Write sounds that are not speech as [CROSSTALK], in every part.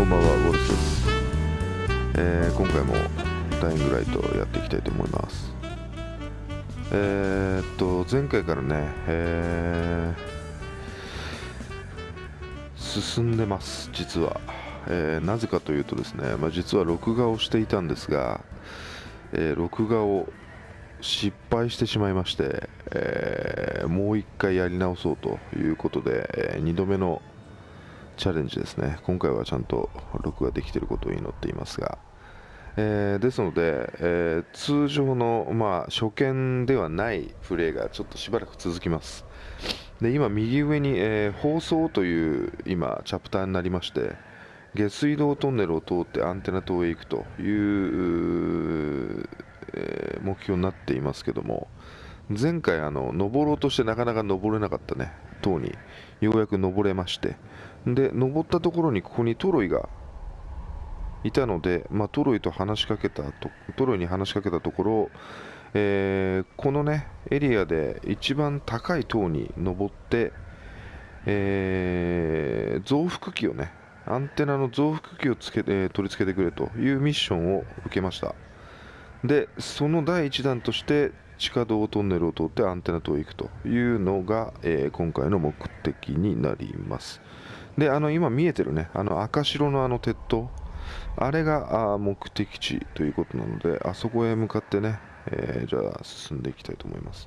こんばんはゴルスです、えー今回もダイイングライトやっていきたいと思います。えーっと前回からね、えー進んでます実は、えなぜかというとですね、まあ、実は録画をしていたんですが、え録画を失敗してしまいまして、えーもう一回やり直そうということで、え2度目のチャレンジですね。今回はちゃんと録画できていることを祈っていますが、えーですので、えー通常の、まあ、初見ではないプレーがちょっとしばらく続きます。で今右上に、えー放送という今チャプターになりまして下水道トンネルを通ってアンテナ塔へ行くという、えー目標になっていますけども前回あの登ろうとしてなかなか登れなかったね。塔にようやく登れましてで登ったところにここにトロイがいたので、まあ、トロイと話しかけたとトロイに話しかけたところ、えーこのねエリアで一番高い塔に登って、えー増幅器をねアンテナの増幅器をつけ、えー取り付けてくれというミッションを受けました。でその第1弾として地下道トンネルを通ってアンテナ塔へ行くというのが、えー今回の目的になります。であの今見えてるねあの赤白のあの鉄塔。あれがあ目的地ということなのであそこへ向かってね、えーじゃあ進んでいきたいと思います。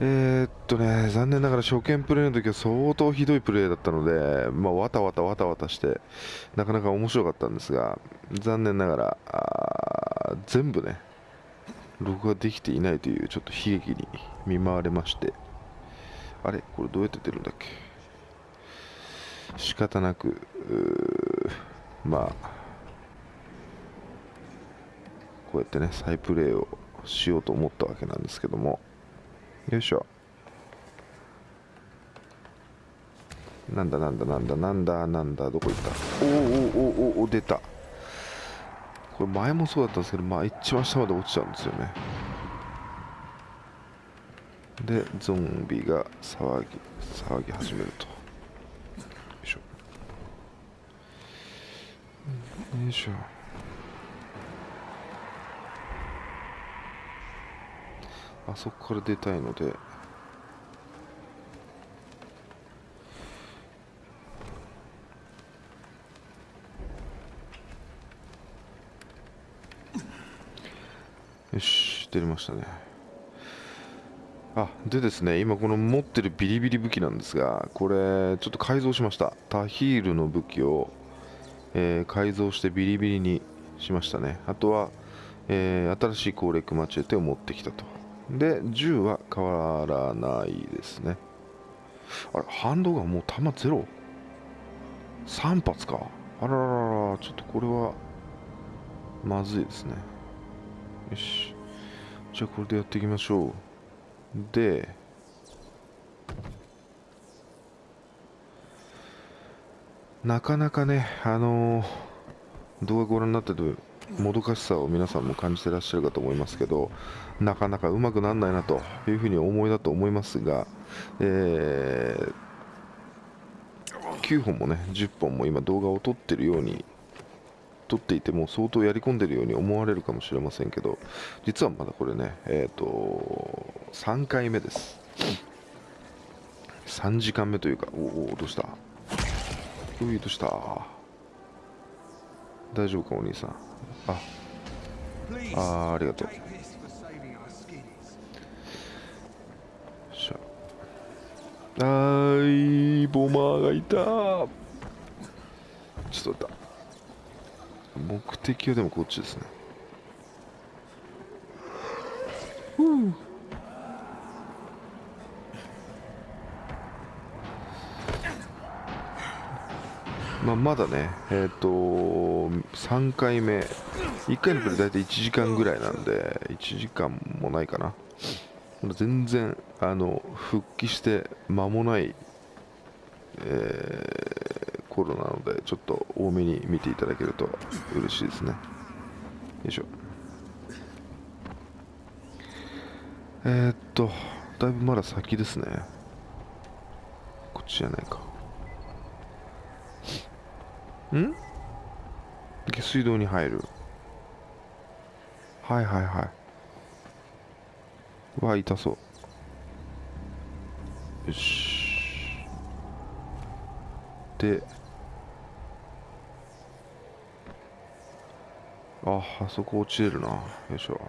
えーっとね残念ながら初見プレイの時は相当ひどいプレーだったので、まあ、わたわたわたわたしてなかなか面白かったんですが残念ながら全部ね録画できていないというちょっと悲劇に見舞われまして。あれ？これどうやって出るんだっけ？仕方なくまあこうやってね再プレイをしようと思ったわけなんですけども。よいしょ。なんだなんだなんだなんだなんだどこ行った？おーおーおーおお出た。これ前もそうだったんですけどまあ一番下まで落ちちゃうんですよね。でゾンビが騒ぎ騒ぎ始めると。よいしょ。よいしょ。あそこから出たいので出れましたね。あでですね今この持ってるビリビリ武器なんですがこれちょっと改造しました。タヒールの武器を、えー改造してビリビリにしましたね。あとは、えー新しい攻略マチェテを持ってきたと。で銃は変わらないですね。あれハンドガンもう弾ゼロ？3発か。あららららちょっとこれはまずいですね。よし。じゃあこれでやっていきましょう。でなかなかねあのー動画ご覧になってるもどかしさを皆さんも感じてらっしゃるかと思いますけどなかなかうまくならないなというふうに思いだと思いますが、えー9本もね10本も今動画を撮ってるように撮っていても相当やり込んでるように思われるかもしれませんけど実はまだこれねえっ、と3回目です。3時間目というかおおどうした？ういどうした？大丈夫かお兄さん？あ Please, あありがとう。あーいボマーがいた。ちょっと待った。目的はでもこっちですね。まあ、まだね、えっ、と、3回目、1回のプレイ大体1時間ぐらいなんで、1時間もないかな。全然、あの、復帰して間もない、えー頃なので、ちょっと多めに見ていただけると嬉しいですね。よいしょ。えーっと、だいぶまだ先ですね。こっちじゃないか。ん？下水道に入るはいはいはいうわ痛そうよしでああそこ落ちれるな。よいしょ。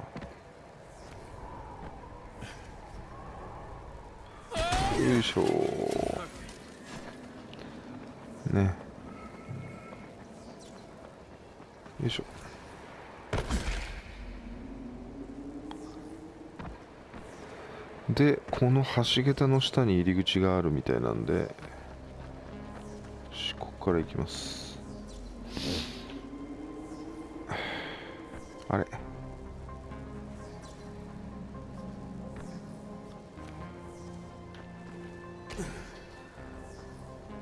よいしょ。ね。よいしょ。でこの橋桁の下に入り口があるみたいなんでよしここから行きます。あれ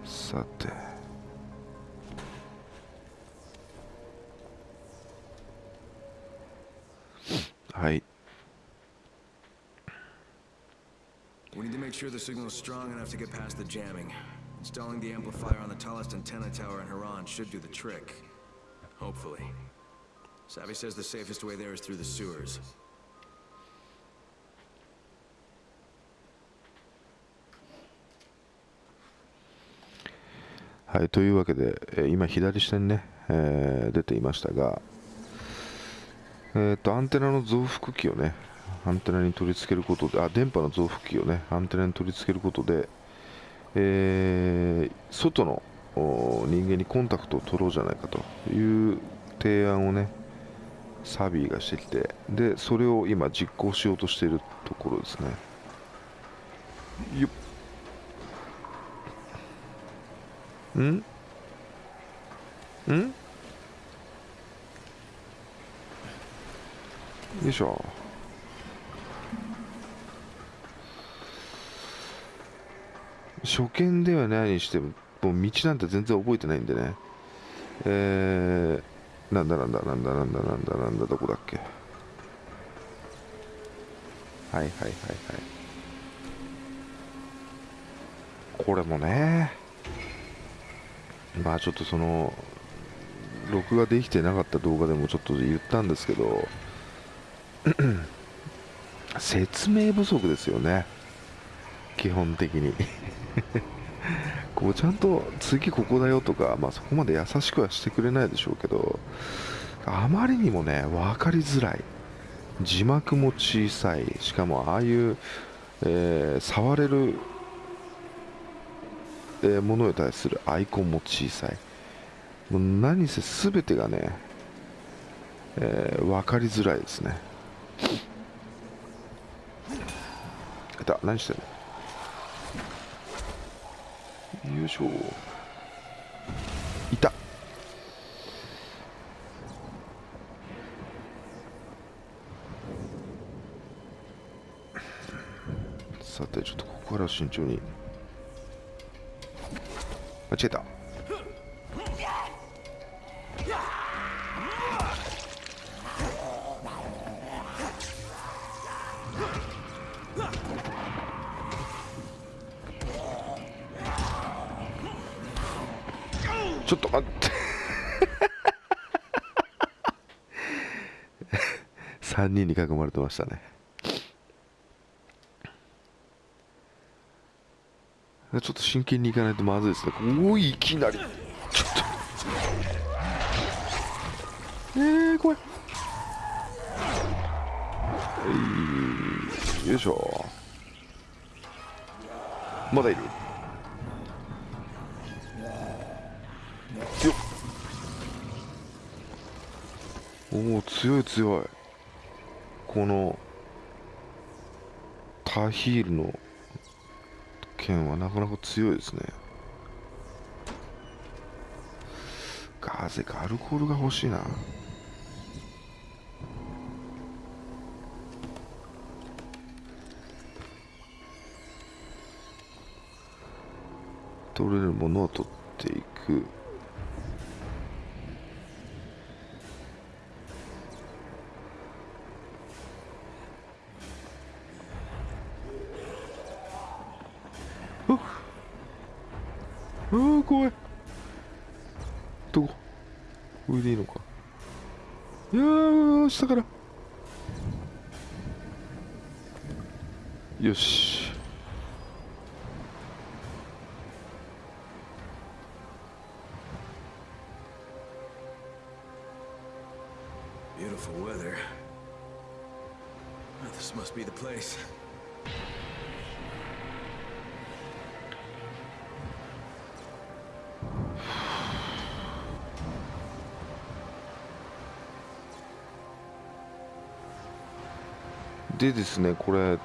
さてはい We need to make sure the signal is strong enough to get past the jamming. Installing the amplifier on the tallest antenna tower in Haran should do the trick. Hopefully. Savvy says the safest way there is through the sewers. はい、というわけで、えー今左下にね、えー出ていましたが、えーと、アンテナの増幅器をね、アンテナに取り付けることで、あ、電波の増幅器をね、アンテナに取り付けることで、えー外のお人間にコンタクトを取ろうじゃないかという提案をね、サビーがしてきて、で、それを今実行しようとしているところですね。よっ。ん？ん？よいしょ。初見ではないにしてももう道なんて全然覚えてないんでね。えー、なんだなんだなんだなんだなんだなんだどこだっけ？はいはいはいはい。これもねまあちょっとその録画できてなかった動画でもちょっと言ったんですけど [CLEARS THROAT] 説明不足ですよね。基本的に。こうちゃんと次ここだよとか、まあ、そこまで優しくはしてくれないでしょうけどあまりにもね分かりづらい。字幕も小さい。しかもああいう、えー触れるえーものに対するアイコンも小さい。もう何せ全てがね、えー分かりづらいですね。何してんの？よいしょ。いた。さてちょっとここから慎重に。間違えた。ちょっと待って。[LAUGHS] 3人に囲まれてましたね。ちょっと真剣にいかないとまずいですね。おおいきなり。ちょっと。えー、怖い。はいよいしょ。まだいる。おお強い強い。このタヒールの剣はなかなか強いですね。ガーゼかアルコールが欲しいな。取れるものを取っていくああ怖いどこ上でいいのかいやー下からよし Beautiful weather. Oh, this must be the place. でですねこれ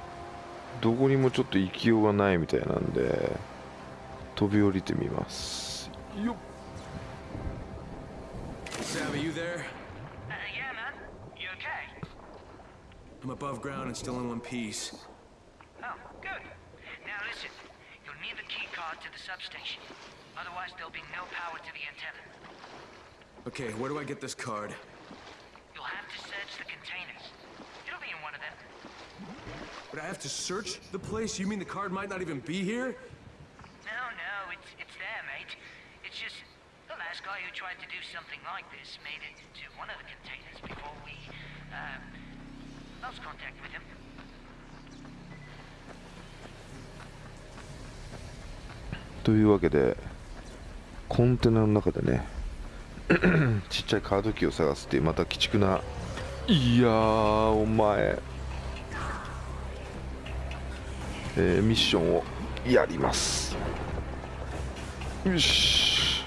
どこにもちょっと行きようがないみたいなんで飛び降りてみますよっ Savvy, you there? I'm above ground and still in one piece. Oh, good. Now listen, you'll need the key card to the substation. Otherwise, there'll be no power to the antenna. Okay, where do I get this card? You'll have to search the containers. It'll be in one of them. But I have to search the place? You mean the card might not even be here? No, no, it's it's there, mate. It's just the last guy who tried to do something like this made it to one of the containers before we um, lost contact with him. というわけでコンテナの中でね [CLEARS THROAT] ちっちゃいカードキーを探すっていうまた鬼畜ないやーお前、えーミッションをやりますよし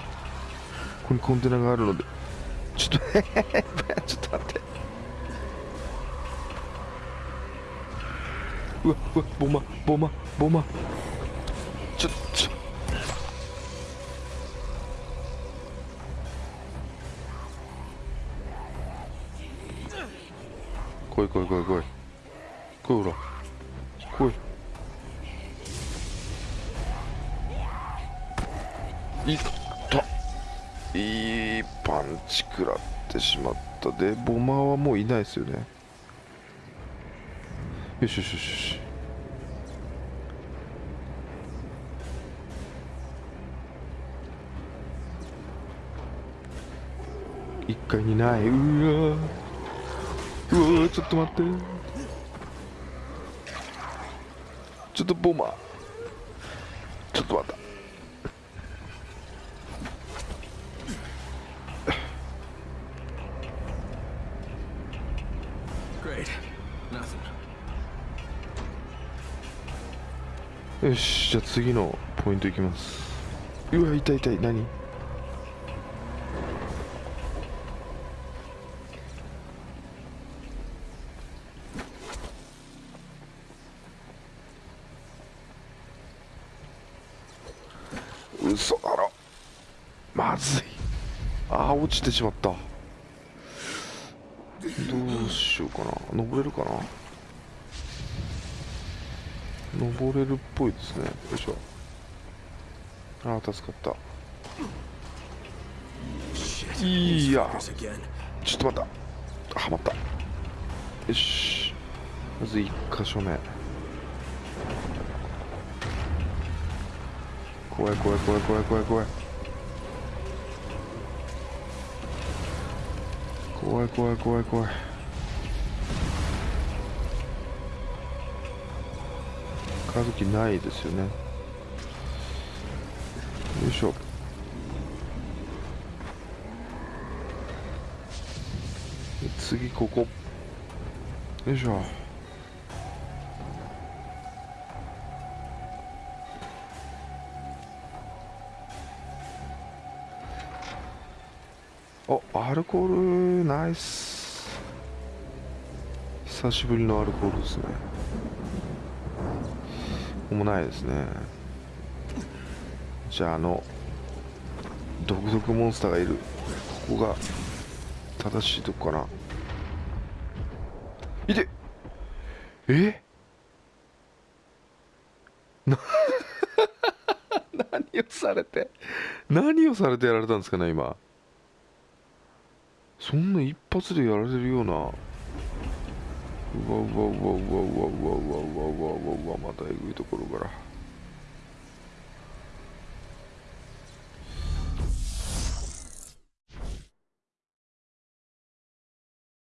ここにコンテナがあるのでちょっと [LAUGHS] ちょっと待ってうわうわボマボマボマ。ちょちょ。来い来い来い来い。来いほら。来い。いっ。たいいパンチ食らってしまった。でボマーはもういないですよね。よしよしよし一階にない。うわうわちょっと待って。ちょっとボマー。ちょっと待った。よしじゃあ次のポイントいきます。うわ痛い痛い何？嘘だろ。まずい。ああ落ちてしまった。どうしようかな。登れるかな？登れるっぽいですね。よいしょ。ああ助かった。いや。ちょっと待った。はまった。よし。まず1箇所目。怖い怖い怖い怖い怖い怖い。怖い怖い怖い怖い。カードキーないですよねよいしょで次ここよいしょおアルコールナイス久しぶりのアルコールですねこもないですね。じゃああの毒毒モンスターがいる。ここが正しいとこかな。いて。え？な [LAUGHS] 何をされて？何をされてやられたんですかね今。そんな一発でやられるような。うわうわうわうわうわうわうわうわうわまたえぐいところから